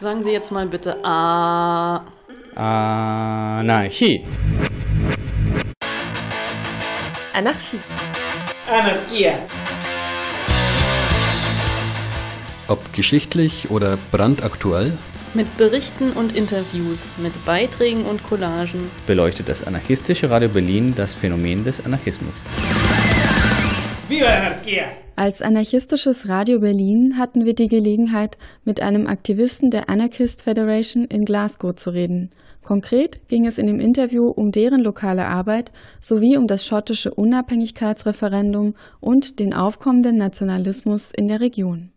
Sagen Sie jetzt mal bitte A. Anarchie. Anarchie. Anarchia. Ob geschichtlich oder brandaktuell, Mit Berichten und Interviews, mit Beiträgen und Collagen. beleuchtet das anarchistische Radio Berlin das Phänomen des Anarchismus. Viva la anarquía. Als anarchistisches Radio Berlin hatten wir die Gelegenheit, mit einem Aktivisten der Anarchist Federation in Glasgow zu reden. Konkret ging es in dem Interview um deren lokale Arbeit sowie um das schottische Unabhängigkeitsreferendum und den aufkommenden Nationalismus in der Region.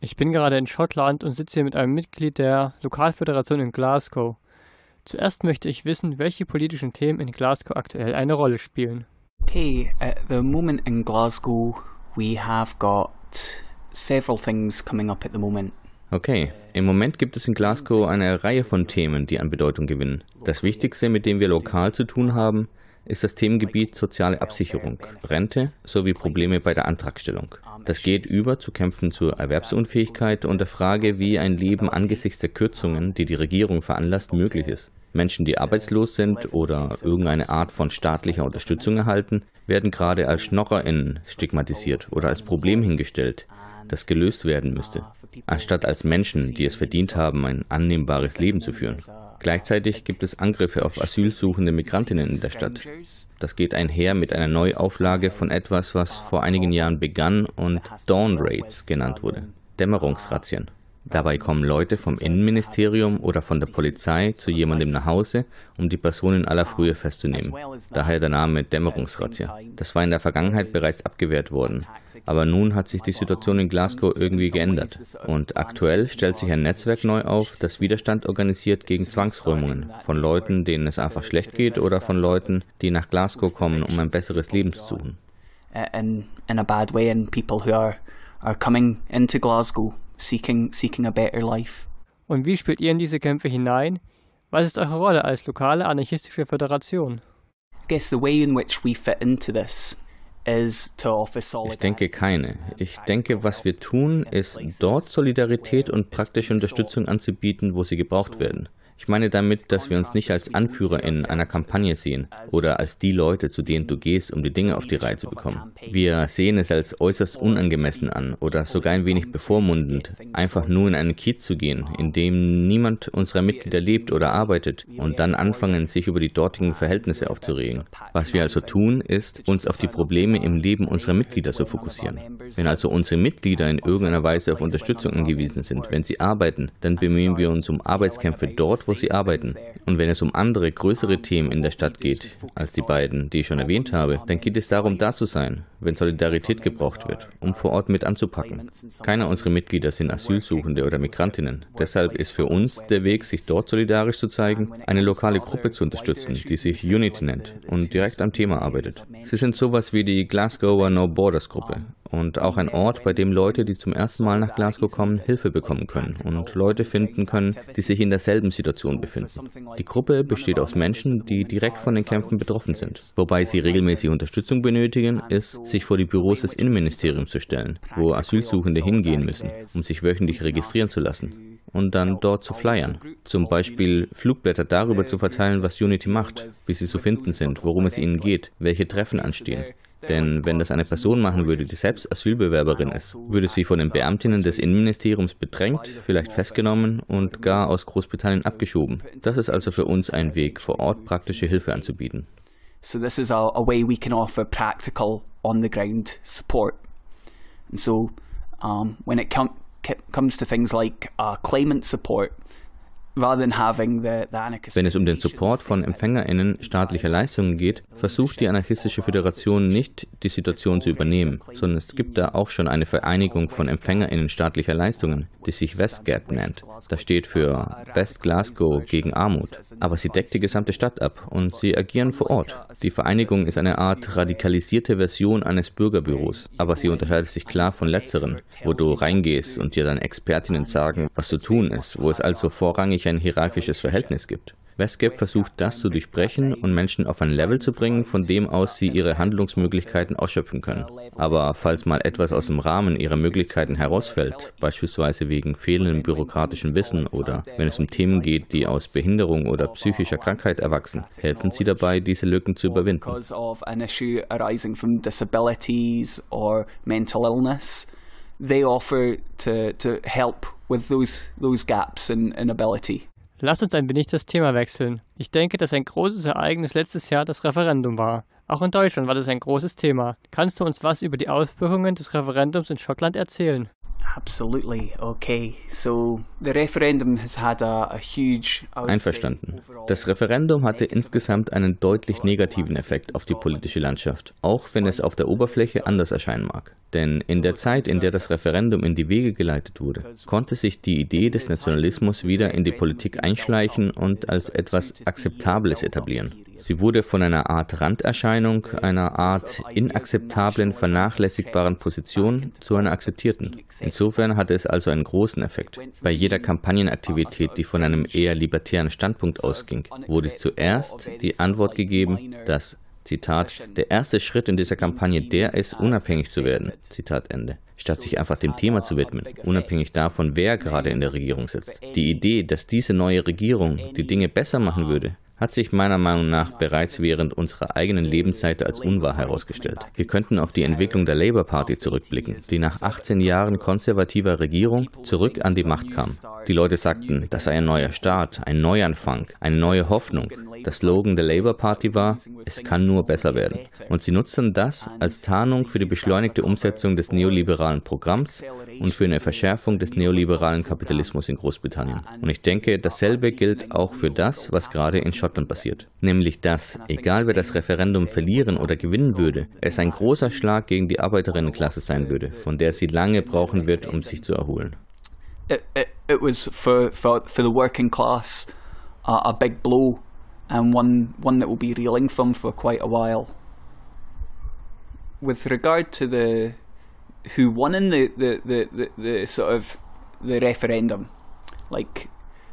Ich bin gerade in Schottland und sitze hier mit einem Mitglied der Lokalföderation in Glasgow. Zuerst möchte ich wissen, welche politischen Themen in Glasgow aktuell eine Rolle spielen. Okay, at the moment in Glasgow, we have got several things coming up at the moment. Okay, im Moment gibt es in Glasgow eine Reihe von Themen, die an Bedeutung gewinnen. Das Wichtigste, mit dem wir lokal zu tun haben, ist das Themengebiet soziale Absicherung, Rente sowie Probleme bei der Antragstellung. Das geht über zu Kämpfen zur Erwerbsunfähigkeit und der Frage, wie ein Leben angesichts der Kürzungen, die die Regierung veranlasst, möglich ist. Menschen, die arbeitslos sind oder irgendeine Art von staatlicher Unterstützung erhalten, werden gerade als SchnorrerInnen stigmatisiert oder als Problem hingestellt, das gelöst werden müsste, anstatt als Menschen, die es verdient haben, ein annehmbares Leben zu führen. Gleichzeitig gibt es Angriffe auf asylsuchende Migrantinnen in der Stadt. Das geht einher mit einer Neuauflage von etwas, was vor einigen Jahren begann und Dawn Raids genannt wurde, Dämmerungsrazzien. Dabei kommen Leute vom Innenministerium oder von der Polizei zu jemandem nach Hause, um die Person in aller Frühe festzunehmen. Daher der Name Dämmerungsrazzia. Das war in der Vergangenheit bereits abgewehrt worden. Aber nun hat sich die Situation in Glasgow irgendwie geändert. Und aktuell stellt sich ein Netzwerk neu auf, das Widerstand organisiert gegen Zwangsräumungen von Leuten, denen es einfach schlecht geht oder von Leuten, die nach Glasgow kommen, um ein besseres Leben zu suchen. uh, in in a bad way, and people who are are coming into Glasgow seeking seeking a better life. Und wie spielt ihr in diese Kämpfe hinein? Was ist eure Rolle als lokale anarchistische Föderation? I guess the way in which we fit into this is to offer Ich solidarity. denke keine. Ich denke, was wir tun, ist dort Solidarität und praktische Unterstützung anzubieten, wo sie gebraucht werden. Ich meine damit, dass wir uns nicht als Anführer in einer Kampagne sehen oder als die Leute, zu denen du gehst, um die Dinge auf die Reihe zu bekommen. Wir sehen es als äußerst unangemessen an oder sogar ein wenig bevormundend, einfach nur in einen Kiez zu gehen, in dem niemand unserer Mitglieder lebt oder arbeitet und dann anfangen, sich über die dortigen Verhältnisse aufzuregen. Was wir also tun, ist, uns auf die Probleme im Leben unserer Mitglieder zu fokussieren. Wenn also unsere Mitglieder in irgendeiner Weise auf Unterstützung angewiesen sind, wenn sie arbeiten, dann bemühen wir uns um Arbeitskämpfe dort, wo sie arbeiten. Und wenn es um andere, größere Themen in der Stadt geht, als die beiden, die ich schon erwähnt habe, dann geht es darum, da zu sein, wenn Solidarität gebraucht wird, um vor Ort mit anzupacken. Keiner unserer Mitglieder sind Asylsuchende oder Migrantinnen. Deshalb ist für uns der Weg, sich dort solidarisch zu zeigen, eine lokale Gruppe zu unterstützen, die sich Unity nennt und direkt am Thema arbeitet. Sie sind sowas wie die Glasgower No Borders Gruppe und auch ein Ort, bei dem Leute, die zum ersten Mal nach Glasgow kommen, Hilfe bekommen können und Leute finden können, die sich in derselben Situation befinden. Die Gruppe besteht aus Menschen, die direkt von den Kämpfen betroffen sind. Wobei sie regelmäßig Unterstützung benötigen, ist, sich vor die Büros des Innenministeriums zu stellen, wo Asylsuchende hingehen müssen, um sich wöchentlich registrieren zu lassen und dann dort zu flyern. Zum Beispiel Flugblätter darüber zu verteilen, was Unity macht, wie sie zu finden sind, worum es ihnen geht, welche Treffen anstehen. Denn wenn das eine Person machen würde, die selbst Asylbewerberin ist, würde sie von den Beamtinnen des Innenministeriums bedrängt, vielleicht festgenommen und gar aus Großbritannien abgeschoben. Das ist also für uns ein Weg, vor Ort praktische Hilfe anzubieten. So this is a, a way we can offer practical, on the ground support. And so, um, when it com- comes to things like uh, claimant support, Wenn es um den Support von EmpfängerInnen staatlicher Leistungen geht, versucht die Anarchistische Föderation nicht, die Situation zu übernehmen, sondern es gibt da auch schon eine Vereinigung von EmpfängerInnen staatlicher Leistungen, die sich Westgap nennt. Das steht für West Glasgow gegen Armut. Aber sie deckt die gesamte Stadt ab und sie agieren vor Ort. Die Vereinigung ist eine Art radikalisierte Version eines Bürgerbüros, aber sie unterscheidet sich klar von letzteren, wo du reingehst und dir dann Expertinnen sagen, was zu tun ist, wo es also vorrangig ein hierarchisches Verhältnis gibt. WESCAP versucht das zu durchbrechen und Menschen auf ein Level zu bringen, von dem aus sie ihre Handlungsmöglichkeiten ausschöpfen können. Aber falls mal etwas aus dem Rahmen ihrer Möglichkeiten herausfällt, beispielsweise wegen fehlendem bürokratischen Wissen oder wenn es um Themen geht, die aus Behinderung oder psychischer Krankheit erwachsen, helfen sie dabei, diese Lücken zu überwinden. They offer to, to help with those, those gaps in, in ability. Lass uns ein wenig das Thema wechseln. Ich denke, dass ein großes Ereignis letztes Jahr das Referendum war. Auch in Deutschland war das ein großes Thema. Kannst du uns was über die Auswirkungen des Referendums in Schottland erzählen? Absolutely. Okay. So the referendum has had a, a huge Einverstanden. Das Referendum hatte insgesamt einen deutlich negativen Effekt auf die politische Landschaft, auch wenn es auf der Oberfläche anders erscheinen mag. Denn in der Zeit, in der das Referendum in die Wege geleitet wurde, konnte sich die Idee des Nationalismus wieder in die Politik einschleichen und als etwas Akzeptables etablieren. Sie wurde von einer Art Randerscheinung, einer Art inakzeptablen, vernachlässigbaren Position zu einer akzeptierten. Insofern hatte es also einen großen Effekt. Bei jeder Kampagnenaktivität, die von einem eher libertären Standpunkt ausging, wurde zuerst die Antwort gegeben, dass Zitat, der erste Schritt in dieser Kampagne der ist, unabhängig zu werden. Zitat Ende. Statt sich einfach dem Thema zu widmen, unabhängig davon, wer gerade in der Regierung sitzt. Die Idee, dass diese neue Regierung die Dinge besser machen würde, hat sich meiner Meinung nach bereits während unserer eigenen Lebenszeit als unwahr herausgestellt. Wir könnten auf die Entwicklung der Labour Party zurückblicken, die nach 18 Jahren konservativer Regierung zurück an die Macht kam. Die Leute sagten, das sei ein neuer Start, ein Neuanfang, eine neue Hoffnung. Der Slogan der Labour Party war, es kann nur besser werden. Und sie nutzten das als Tarnung für die beschleunigte Umsetzung des neoliberalen Programms und für eine Verschärfung des neoliberalen Kapitalismus in Großbritannien. Und ich denke, dasselbe gilt auch für das, was gerade in Schottland passiert. Nämlich dass, egal wer das Referendum verlieren oder gewinnen würde, es ein großer Schlag gegen die Arbeiterinnenklasse sein würde, von der sie lange brauchen wird, um sich zu erholen. It, it, it was for, for, for the working class uh, a big blow and one, one that will be reeling from for quite a while. With regard to the who won in the, the, the, the, the sort of the referendum. Like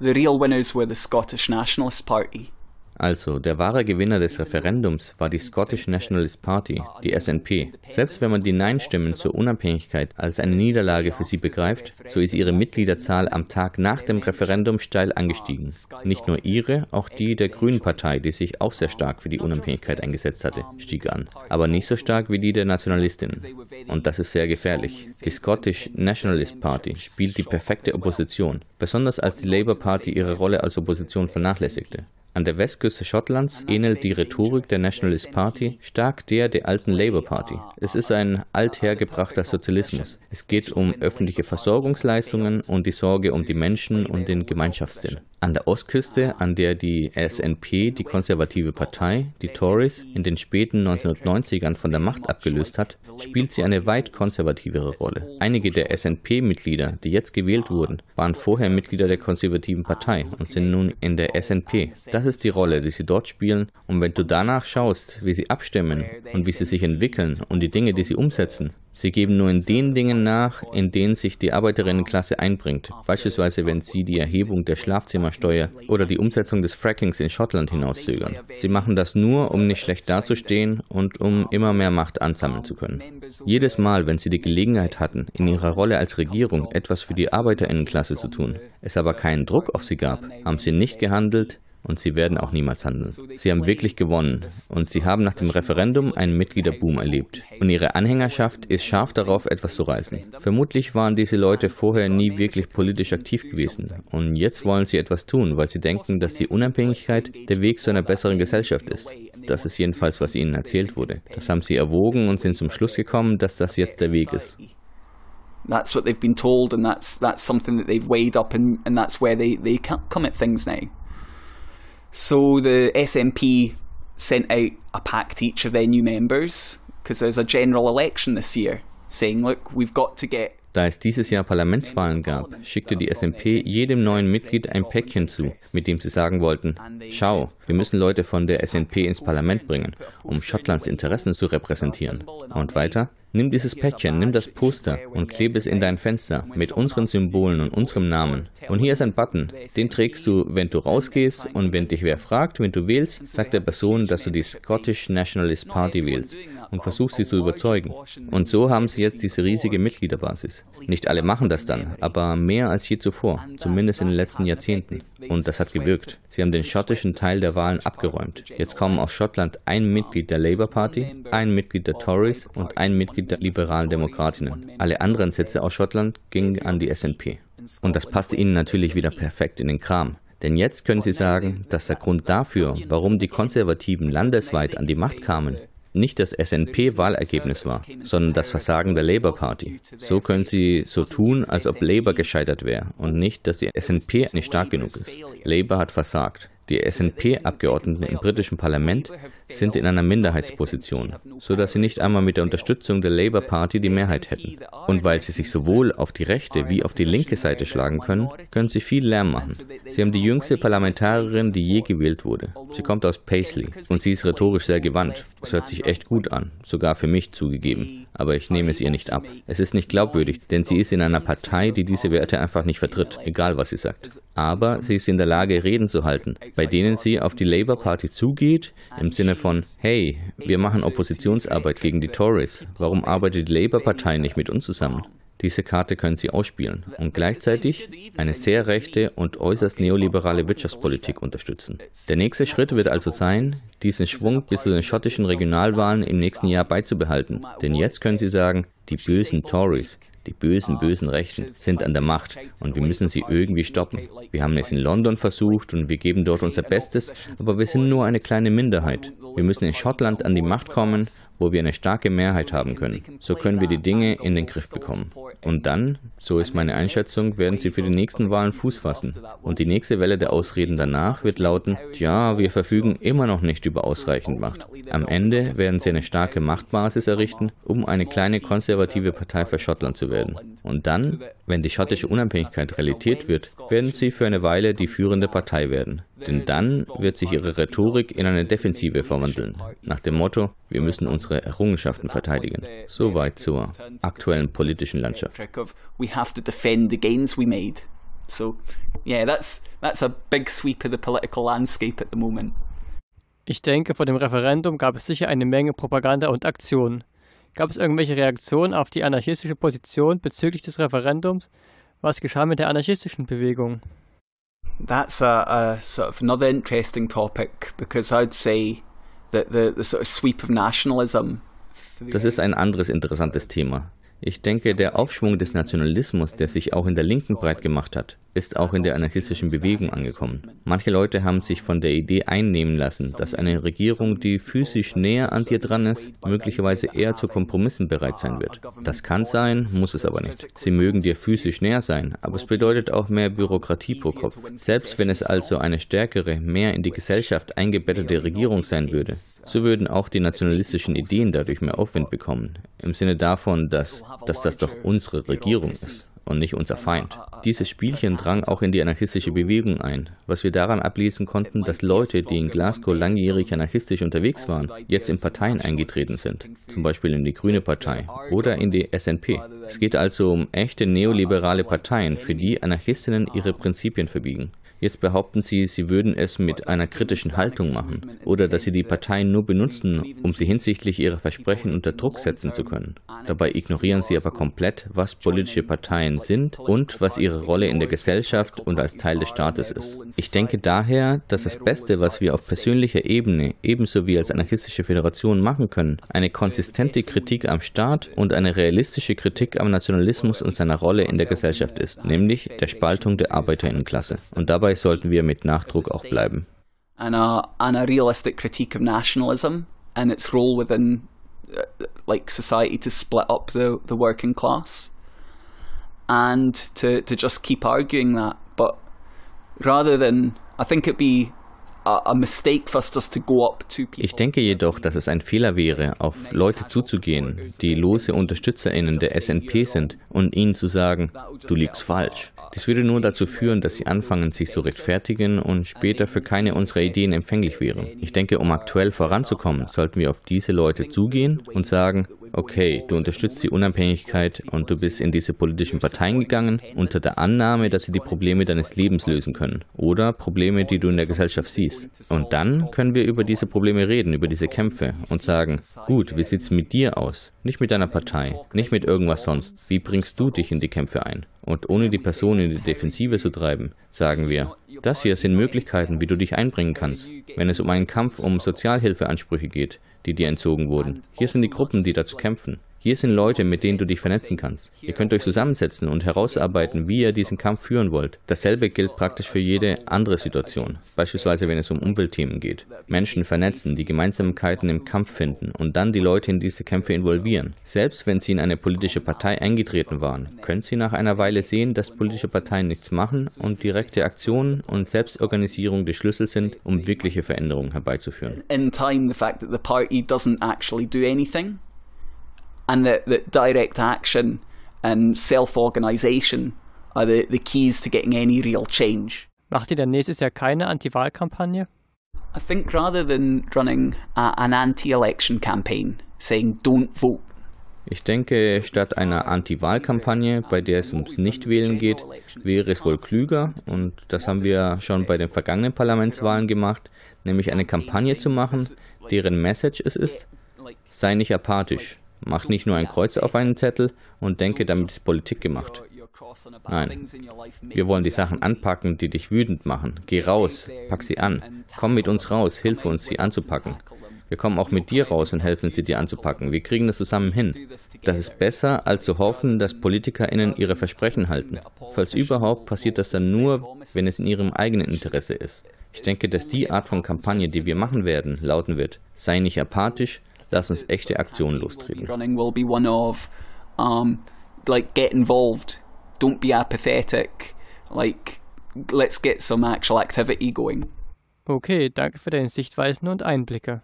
the real winners were the Scottish Nationalist Party. Also, der wahre Gewinner des Referendums war die Scottish Nationalist Party, die SNP. Selbst wenn man die Nein-Stimmen zur Unabhängigkeit als eine Niederlage für sie begreift, so ist ihre Mitgliederzahl am Tag nach dem Referendum steil angestiegen. Nicht nur ihre, auch die der Grünen Partei, die sich auch sehr stark für die Unabhängigkeit eingesetzt hatte, stieg an. Aber nicht so stark wie die der Nationalistinnen. Und das ist sehr gefährlich. Die Scottish Nationalist Party spielt die perfekte Opposition, besonders als die Labour Party ihre Rolle als Opposition vernachlässigte. An der Westküste Schottlands ähnelt die Rhetorik der Nationalist Party stark der der alten Labour Party. Es ist ein althergebrachter Sozialismus. Es geht um öffentliche Versorgungsleistungen und die Sorge um die Menschen und den Gemeinschaftssinn. An der Ostküste, an der die SNP, die konservative Partei, die Tories, in den späten 1990ern von der Macht abgelöst hat, spielt sie eine weit konservativere Rolle. Einige der SNP-Mitglieder, die jetzt gewählt wurden, waren vorher Mitglieder der konservativen Partei und sind nun in der SNP. Das ist die Rolle, die sie dort spielen. Und wenn du danach schaust, wie sie abstimmen und wie sie sich entwickeln und die Dinge, die sie umsetzen, Sie geben nur in den Dingen nach, in denen sich die Arbeiterinnenklasse einbringt, beispielsweise wenn sie die Erhebung der Schlafzimmersteuer oder die Umsetzung des Frackings in Schottland hinauszögern. Sie machen das nur, um nicht schlecht dazustehen und um immer mehr Macht ansammeln zu können. Jedes Mal, wenn sie die Gelegenheit hatten, in ihrer Rolle als Regierung etwas für die Arbeiterinnenklasse zu tun, es aber keinen Druck auf sie gab, haben sie nicht gehandelt, und sie werden auch niemals handeln. Sie haben wirklich gewonnen und sie haben nach dem Referendum einen Mitgliederboom erlebt. Und ihre Anhängerschaft ist scharf darauf, etwas zu reißen. Vermutlich waren diese Leute vorher nie wirklich politisch aktiv gewesen und jetzt wollen sie etwas tun, weil sie denken, dass die Unabhängigkeit der Weg zu einer besseren Gesellschaft ist. Das ist jedenfalls, was ihnen erzählt wurde. Das haben sie erwogen und sind zum Schluss gekommen, dass das jetzt der Weg ist. That's what they've been told, and that's that's something that they've weighed up, and, and that's where they, they come at things now. So the SNP sent out a pack to each of their new members because there's a general election this year, saying, look, we've got to get Da es dieses Jahr Parlamentswahlen gab, schickte die SMP jedem neuen Mitglied ein Päckchen zu, mit dem sie sagen wollten, schau, wir müssen Leute von der SNP ins Parlament bringen, um Schottlands Interessen zu repräsentieren. Und weiter, Nimm dieses Päckchen, nimm das Poster und klebe es in dein Fenster mit unseren Symbolen und unserem Namen. Und hier ist ein Button, den trägst du, wenn du rausgehst und wenn dich wer fragt, wenn du wählst, sagt der Person, dass du die Scottish Nationalist Party wählst und versuchst sie zu überzeugen. Und so haben sie jetzt diese riesige Mitgliederbasis. Nicht alle machen das dann, aber mehr als je zuvor, zumindest in den letzten Jahrzehnten. Und das hat gewirkt. Sie haben den schottischen Teil der Wahlen abgeräumt. Jetzt kommen aus Schottland ein Mitglied der Labour Party, ein Mitglied der Tories und ein Mitglied der liberalen Demokratinnen. Alle anderen Sitze aus Schottland gingen an die SNP. Und das passte ihnen natürlich wieder perfekt in den Kram. Denn jetzt können sie sagen, dass der Grund dafür, warum die Konservativen landesweit an die Macht kamen, nicht das SNP-Wahlergebnis war, sondern das Versagen der Labour Party. So können sie so tun, als ob Labour gescheitert wäre und nicht, dass die SNP nicht stark genug ist. Labour hat versagt. Die SNP-Abgeordneten im britischen Parlament sind in einer Minderheitsposition, so dass sie nicht einmal mit der Unterstützung der Labour Party die Mehrheit hätten. Und weil sie sich sowohl auf die rechte wie auf die linke Seite schlagen können, können sie viel Lärm machen. Sie haben die jüngste Parlamentarierin, die je gewählt wurde. Sie kommt aus Paisley und sie ist rhetorisch sehr gewandt. Es hört sich echt gut an, sogar für mich zugegeben aber ich nehme es ihr nicht ab. Es ist nicht glaubwürdig, denn sie ist in einer Partei, die diese Werte einfach nicht vertritt, egal was sie sagt. Aber sie ist in der Lage, Reden zu halten, bei denen sie auf die Labour Party zugeht, im Sinne von, hey, wir machen Oppositionsarbeit gegen die Tories, warum arbeitet die Labour Partei nicht mit uns zusammen? Diese Karte können sie ausspielen und gleichzeitig eine sehr rechte und äußerst neoliberale Wirtschaftspolitik unterstützen. Der nächste Schritt wird also sein, diesen Schwung bis zu den schottischen Regionalwahlen im nächsten Jahr beizubehalten. Denn jetzt können sie sagen, die bösen Tories, die bösen, bösen Rechten sind an der Macht und wir müssen sie irgendwie stoppen. Wir haben es in London versucht und wir geben dort unser Bestes, aber wir sind nur eine kleine Minderheit. Wir müssen in Schottland an die Macht kommen, wo wir eine starke Mehrheit haben können. So können wir die Dinge in den Griff bekommen. Und dann, so ist meine Einschätzung, werden sie für die nächsten Wahlen Fuß fassen. Und die nächste Welle der Ausreden danach wird lauten, ja, wir verfügen immer noch nicht über ausreichend Macht. Am Ende werden sie eine starke Machtbasis errichten, um eine kleine konservative Partei für Schottland zu werden. Und dann, wenn die schottische Unabhängigkeit Realität wird, werden sie für eine Weile die führende Partei werden. Denn dann wird sich ihre Rhetorik in eine Defensive verwandeln, nach dem Motto, wir müssen unsere Errungenschaften verteidigen. Soweit zur aktuellen politischen Landschaft. So, yeah, that's that's a big sweep of the political landscape at the moment. Ich denke, vor dem Referendum gab es sicher eine Menge Propaganda und Aktionen. Gab es irgendwelche Reaktionen auf die anarchistische Position bezüglich des Referendums? Was geschah mit der anarchistischen Bewegung? That's a, a sort of another interesting topic because I'd say that the, the sort of sweep of nationalism. Das ist ein anderes interessantes Thema. Ich denke, der Aufschwung des Nationalismus, der sich auch in der Linken breit gemacht hat, ist auch in der anarchistischen Bewegung angekommen. Manche Leute haben sich von der Idee einnehmen lassen, dass eine Regierung, die physisch näher an dir dran ist, möglicherweise eher zu Kompromissen bereit sein wird. Das kann sein, muss es aber nicht. Sie mögen dir physisch näher sein, aber es bedeutet auch mehr Bürokratie pro Kopf. Selbst wenn es also eine stärkere, mehr in die Gesellschaft eingebettete Regierung sein würde, so würden auch die nationalistischen Ideen dadurch mehr Aufwind bekommen. Im Sinne davon, dass, dass das doch unsere Regierung ist und nicht unser Feind. Dieses Spielchen drang auch in die anarchistische Bewegung ein, was wir daran ablesen konnten, dass Leute, die in Glasgow langjährig anarchistisch unterwegs waren, jetzt in Parteien eingetreten sind, zum Beispiel in die Grüne Partei oder in die SNP. Es geht also um echte neoliberale Parteien, für die Anarchistinnen ihre Prinzipien verbiegen. Jetzt behaupten sie, sie würden es mit einer kritischen Haltung machen oder dass sie die Parteien nur benutzen, um sie hinsichtlich ihrer Versprechen unter Druck setzen zu können. Dabei ignorieren sie aber komplett, was politische Parteien sind und was ihre Rolle in der Gesellschaft und als Teil des Staates ist. Ich denke daher, dass das Beste, was wir auf persönlicher Ebene ebenso wie als anarchistische Föderation machen können, eine konsistente Kritik am Staat und eine realistische Kritik am Nationalismus und seiner Rolle in der Gesellschaft ist, nämlich der Spaltung der Arbeiterinnenklasse. Und dabei sollten wir mit Nachdruck auch bleiben. And a, and a realistic critique of nationalism and its role within uh, like society to split up the, the working class and to, to just keep arguing that. But rather than, I think it'd be Ich denke jedoch, dass es ein Fehler wäre, auf Leute zuzugehen, die lose UnterstützerInnen der SNP sind und ihnen zu sagen, du liegst falsch. Dies würde nur dazu führen, dass sie anfangen, sich zu rechtfertigen und später für keine unserer Ideen empfänglich wären. Ich denke, um aktuell voranzukommen, sollten wir auf diese Leute zugehen und sagen, okay, du unterstützt die Unabhängigkeit und du bist in diese politischen Parteien gegangen unter der Annahme, dass sie die Probleme deines Lebens lösen können oder Probleme, die du in der Gesellschaft siehst. Und dann können wir über diese Probleme reden, über diese Kämpfe und sagen, gut, wie sieht es mit dir aus? Nicht mit deiner Partei, nicht mit irgendwas sonst. Wie bringst du dich in die Kämpfe ein? Und ohne die Person in die Defensive zu treiben, sagen wir, das hier sind Möglichkeiten, wie du dich einbringen kannst. Wenn es um einen Kampf um Sozialhilfeansprüche geht, die dir entzogen wurden. Hier sind die Gruppen, die dazu kämpfen. Hier sind Leute, mit denen du dich vernetzen kannst. Ihr könnt euch zusammensetzen und herausarbeiten, wie ihr diesen Kampf führen wollt. Dasselbe gilt praktisch für jede andere Situation, beispielsweise wenn es um Umweltthemen geht. Menschen vernetzen, die Gemeinsamkeiten im Kampf finden und dann die Leute in diese Kämpfe involvieren. Selbst wenn sie in eine politische Partei eingetreten waren, können sie nach einer Weile sehen, dass politische Parteien nichts machen und direkte Aktionen und Selbstorganisierung die Schlüssel sind, um wirkliche Veränderungen herbeizuführen. In time, the fact that the party doesn't actually do anything and that, that direct action and self-organization are the, the keys to getting any real change. Macht ihr denn nächstes Jahr keine Anti-Wahlkampagne? I think rather than running a, an anti-election campaign saying don't vote ich denke, statt einer Anti-Wahl-Kampagne, bei der es ums Nichtwählen geht, wäre es wohl klüger, und das haben wir schon bei den vergangenen Parlamentswahlen gemacht, nämlich eine Kampagne zu machen, deren Message es ist, sei nicht apathisch, Mach nicht nur ein Kreuz auf einen Zettel und denke, damit ist Politik gemacht. Nein, wir wollen die Sachen anpacken, die dich wütend machen. Geh raus, pack sie an. Komm mit uns raus, hilf uns, sie anzupacken. Wir kommen auch mit dir raus und helfen sie dir anzupacken. Wir kriegen das zusammen hin. Das ist besser, als zu hoffen, dass PolitikerInnen ihre Versprechen halten. Falls überhaupt, passiert das dann nur, wenn es in ihrem eigenen Interesse ist. Ich denke, dass die Art von Kampagne, die wir machen werden, lauten wird, sei nicht apathisch, Lass uns echte Aktionen lostreten. Running will be one of, like, get involved. Don't be apathetic. Like, let's get some actual activity going. Okay, danke für deine Sichtweisen und Einblicke.